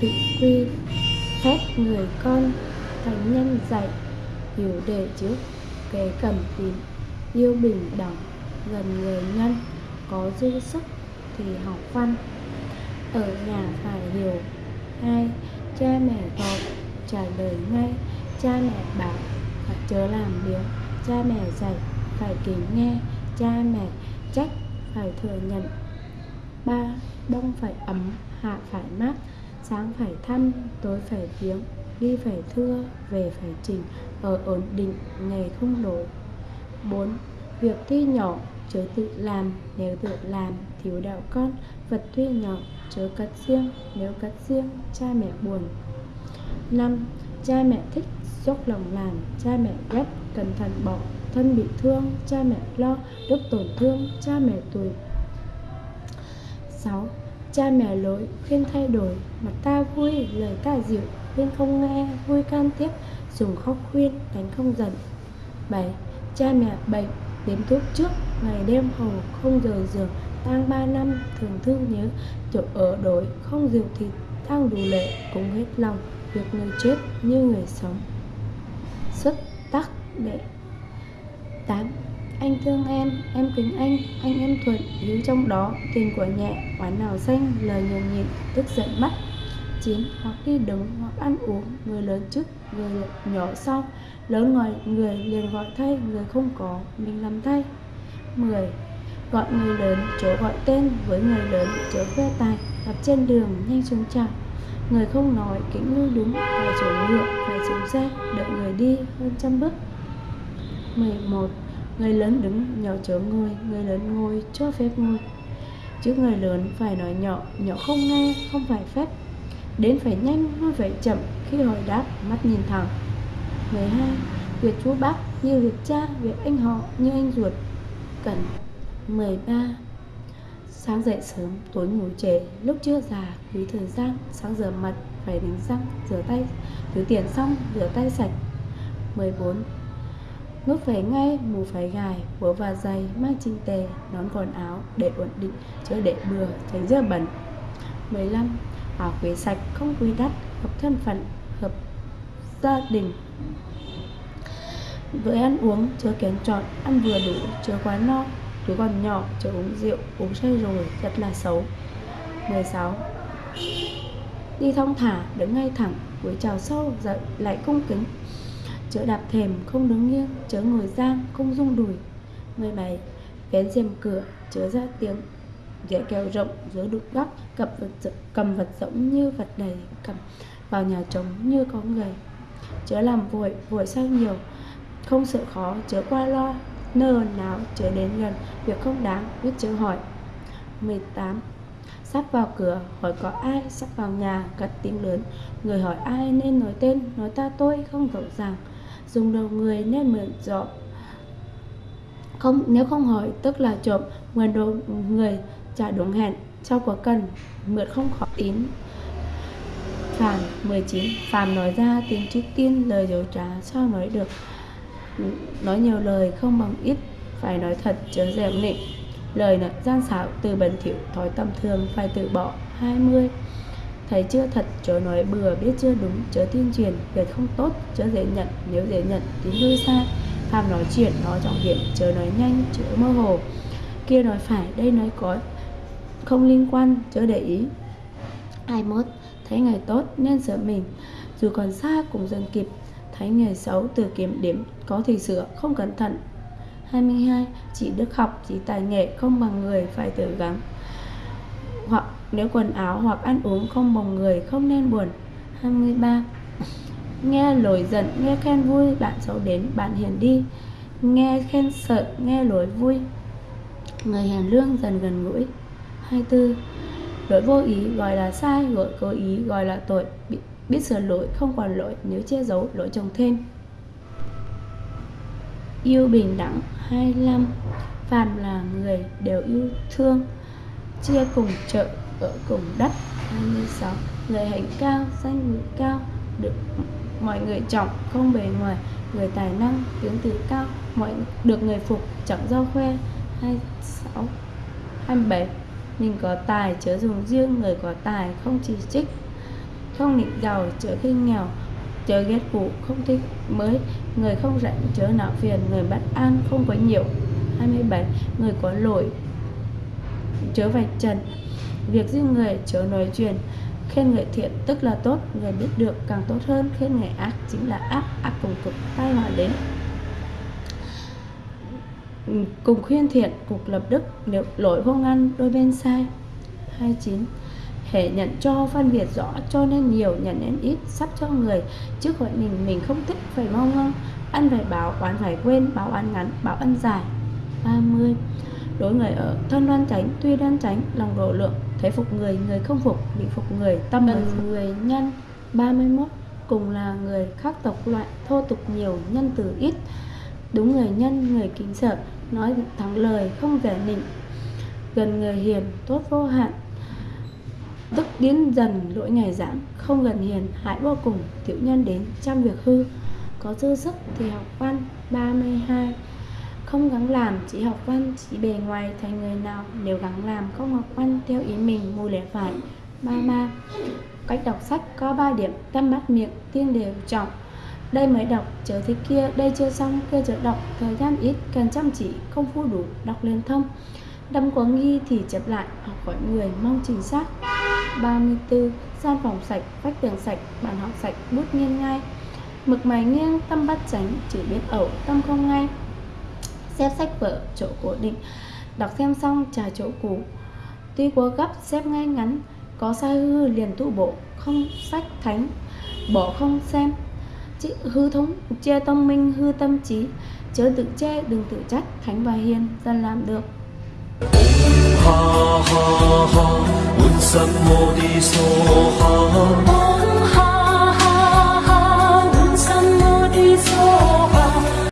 tự quy Phép người con Thánh nhân dạy, Hiểu đề trước, Kế cần tín. Yêu bình đẳng, Gần người nhân, Có dư sức Thì học văn. Ở nhà phải hiểu hai Cha mẹ gọi, Trả lời ngay. Cha mẹ bảo, Phải chớ làm biếng, Cha mẹ dạy phải kính nghe, Cha mẹ trách Phải thừa nhận ba Đông phải ấm, Hạ phải mát, Sáng phải thăm, Tối phải viếng, Đi phải thưa, Về phải trình Ở ổn định, Ngày không đổ 4. Việc tuy nhỏ, chớ tự làm, Nếu tự làm, thiếu đạo con, Vật tuy nhỏ, chớ cất riêng, Nếu cất riêng, cha mẹ buồn 5. Cha mẹ thích dốc lòng làm, Cha mẹ ghét cẩn thận bỏ Thân bị thương, cha mẹ lo đức tổn thương, cha mẹ tuổi 6. Cha mẹ lỗi, khuyên thay đổi Mặt ta vui, lời ta dịu Khuyên không nghe, vui can tiếp, Dùng khóc khuyên, đánh không giận 7. Cha mẹ bệnh Đếm thuốc trước, ngày đêm hầu Không rời giường, tang ba năm, Thường thương nhớ, chỗ ở đổi, Không rượu thịt tang đủ lệ, Cũng hết lòng, việc người chết như người sống Xuất tắc đệ 8. Anh thương em, em kính anh, anh em thuận Hiếu trong đó, tình của nhẹ Oán nào xanh, lời nhường nhịn Tức giận mắt 9. Hoặc đi đứng, hoặc ăn uống Người lớn trước, người nhỏ sau Lớn ngoài người liền gọi thay Người không có, mình làm thay 10. Gọi người lớn, chớ gọi tên Với người lớn, chớ khoe tài Gặp trên đường, nhanh xuống chào Người không nói, kính lưu đúng Phải chỗ ngựa, phải xuống xe Đợi người đi hơn trăm bước 11. Người lớn đứng, nhỏ chớ ngồi Người lớn ngồi, cho phép ngồi Trước người lớn phải nói nhỏ Nhỏ không nghe, không phải phép Đến phải nhanh, nói phải chậm Khi hỏi đáp, mắt nhìn thẳng 12. Việc chú bác như việc cha, việc anh họ như anh ruột Cần 13. Sáng dậy sớm, tối ngủ trễ, lúc chưa già, quý thời gian, sáng rửa mặt, phải đánh răng, rửa tay, thứ tiền xong, rửa tay sạch. 14. Ngước phải ngay, mù phải gài, búa và giày, mang chinh tề, nón quần áo, để ổn định, chứ để bừa, tránh dơ bẩn. 15. Áo quý sạch, không quý đắt, hợp thân phận, hợp gia đình. Với ăn uống, chưa kén chọn, ăn vừa đủ, chưa quá no, Đứa còn nhỏ chờ uống rượu, uống say rồi, rất là xấu 16 Đi thong thả, đứng ngay thẳng, cúi chào sâu, dậy lại cung kính Chớ đạp thềm, không đứng nghiêng, chớ ngồi giang, không rung đùi. 17 Vén rèm cửa, chớ ra tiếng. Dẻ kèo rộng, giữa đục góc, cầm vật, cầm vật rỗng như vật đầy cầm Vào nhà trống như có người. Chớ làm vội, vội sao nhiều Không sợ khó, chớ qua lo Nơ nào chớ đến gần Việc không đáng biết chớ hỏi. 18 Sắp vào cửa hỏi có ai Sắp vào nhà cất tiếng lớn. Người hỏi ai nên nói tên Nói ta tôi không rõ ràng. Dùng đầu người nên mượn trộm không, Nếu không hỏi, tức là trộm Mượn đồ người trả đúng hẹn, Sau có cần mượn không khó tín. Phàm 19 Phàm nói ra tiếng trước tiên, lời dối trá, sao nói được? Nói nhiều lời không bằng ít, Phải nói thật, chớ dẻo nịnh. Lời nói gian xảo, từ bẩn thỉu, Thói tầm thường, phải tự bỏ. 20 Thấy chưa thật chớ nói bừa biết chưa đúng chớ tuyên truyền Việc không tốt chớ dễ nhận Nếu dễ nhận thì hơi sai Phạm nói chuyện nói trọng điểm chớ nói nhanh chớ mơ hồ. Kia nói phải đây nói có Không liên quan chớ để ý. 21 Thấy ngày tốt nên sửa mình. Dù còn xa cũng dần kịp Thấy nghề xấu từ kiểm điểm có thì sửa không cẩn thận. 22. Chỉ đức học, chỉ tài nghệ không bằng người phải tự gắng. Hoặc nếu quần áo hoặc ăn uống không bồng người không nên buồn. 23. Nghe lỗi giận, nghe khen vui, bạn xấu đến, bạn hiền đi. Nghe khen sợ, nghe lỗi vui. Người hiền lương dần gần gũi. 24. Lỗi vô ý gọi là sai, lỗi cố ý gọi là tội. Biết sửa lỗi không còn lỗi nếu che giấu lỗi chồng thêm. Yêu bình đẳng. 25 Phàm là người đều yêu thương. Chia cùng chợ ở cùng đất. 26 Người hạnh cao, danh ngữ cao Được mọi người trọng không bề ngoài. Người tài năng tiếng từ cao mọi được người phục chẳng do khoe. 26 27 mình có tài chớ dùng riêng. Người có tài không chỉ trích. Không nịnh giàu chớ khinh nghèo. Chớ ghét cũ không thích mới. Người không rảnh chớ não phiền. Người bất an không có nhiều. 27 người có lỗi chớ vạch trần. Việc giết người chớ nói chuyện, khen người thiện tức là tốt, người biết được càng tốt hơn, khen người ác chính là ác ác cùng cực tai họa đến. Ừ, cùng khuyên thiện cục lập đức, nếu lỗi vô ngăn, đôi bên sai. 29 hệ nhận cho phân biệt rõ cho nên nhiều, nhận nên ít, sắp cho người chứ gọi mình mình không thích, phải mau ngưng ăn phải báo oán phải quên báo ăn ngắn báo ăn dài. 30 đối người ở thân đoan tránh tuy đoan tránh lòng độ lượng thấy phục người người không phục bị phục người tâm người, người nhân. 31 cùng là người khác tộc loại thô tục nhiều nhân từ ít. Đúng người nhân người kính sợ nói thắng lời không vẻ nịnh. Gần người hiền tốt vô hạn. Tức biến dần lỗi ngày giảm không gần hiền hại vô cùng. Tiểu nhân đến trăm việc hư. Có dư sức thì học văn. 32 không gắng làm, chỉ học văn, chỉ bề ngoài thành người nào. Nếu gắng làm, không học văn theo ý mình, mù lẽ phải. Ba ba. Cách đọc sách có 3 điểm. Tâm mắt, miệng tiên đều trọng. Đây mới đọc chờ thế kia, đây chưa xong, kia chờ đọc. Thời gian ít, cần chăm chỉ không phu đủ, đọc liên thông. Đâm có nghi thì chép lại, học hỏi người, mong chính xác 34 gian phòng sạch, vách tường sạch, bàn học sạch, bút nghiêng ngay mực mày nghiêng, tâm bắt tránh chỉ biết ẩu, tâm không ngay xếp sách vở chỗ cố định. Đọc xem xong trả chỗ cũ. Tuy quá gấp xếp ngay ngắn có sai hư liền tụ bộ không sách thánh bỏ không xem. Chữ hư thống che tâm minh hư tâm trí. Chớ tự che đừng tự trách thánh và hiền dân làm được. Ha ha ha un sam mô ha. Ha ha ha un sam